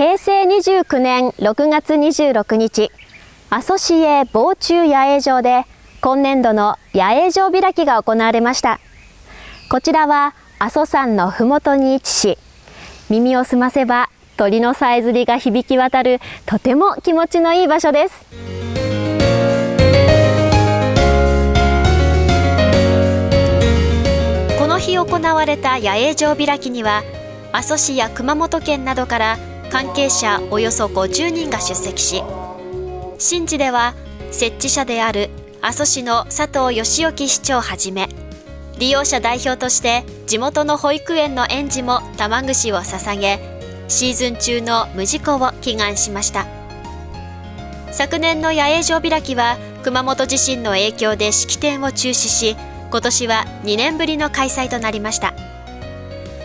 平成29年6月26日、阿蘇市営防虫野営場で今年度の野営場開きが行われました。こちらは阿蘇山のふもとに位置し、耳を澄ませば鳥のさえずりが響き渡るとても気持ちのいい場所です。この日行われた野営場開きには阿蘇市や熊本県などから関係者およそ50人が出席し神事では設置者である阿蘇市の佐藤義興市長はじめ利用者代表として地元の保育園の園児も玉串を捧げシーズン中の無事故を祈願しました。昨年の野営場開きは熊本地震の影響で式典を中止し今年は2年ぶりの開催となりました。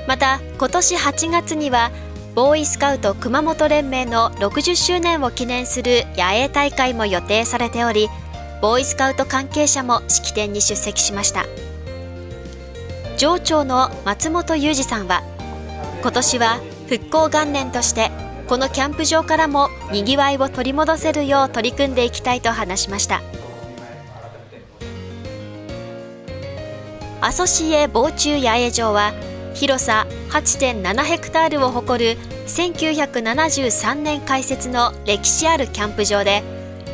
また今年8月にはボーイスカウト熊本連盟の60周年を記念する野営大会も予定されておりボーイスカウト関係者も式典に出席しました。上長の松本裕二さんは今年は復興元年としてこのキャンプ場からもにぎわいを取り戻せるよう取り組んでいきたいと話しました。阿蘇市営防虫野営場は広さ8.7ヘクタールを誇る1973年開設の歴史あるキャンプ場で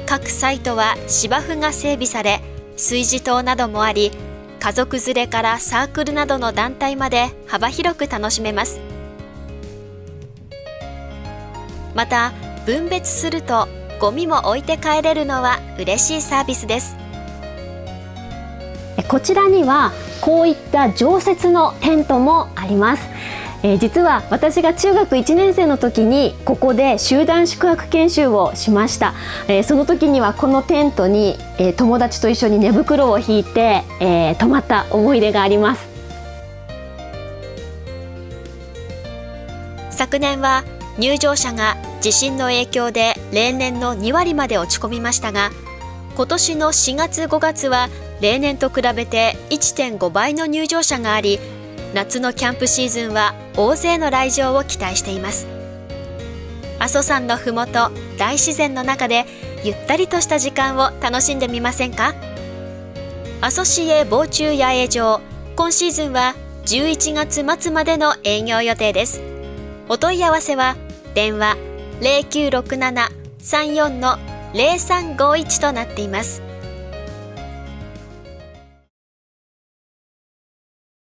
各サイトは芝生が整備され炊事棟などもあり家族連れからサークルなどの団体まで幅広く楽しめます。また分別するとゴミも置いて帰れるのは嬉しいサービスです。こちらにはこういった常設のテントもあります。えー、実は私が中学1年生の時にここで集団宿泊研修をしました、えー、その時にはこのテントに、えー、友達と一緒に寝袋を引いて、え泊まった思い出があります。昨年は入場者が地震の影響で例年の2割まで落ち込みましたが今年の4月5月は例年と比べて1.5倍の入場者があり夏のキャンプシーズンは大勢の来場を期待しています。阿蘇山のふもと大自然の中でゆったりとした時間を楽しんでみませんか？阿蘇市営防虫野営場今シーズンは11月末までの営業予定です。お問い合わせは電話0967-34-0351となっています。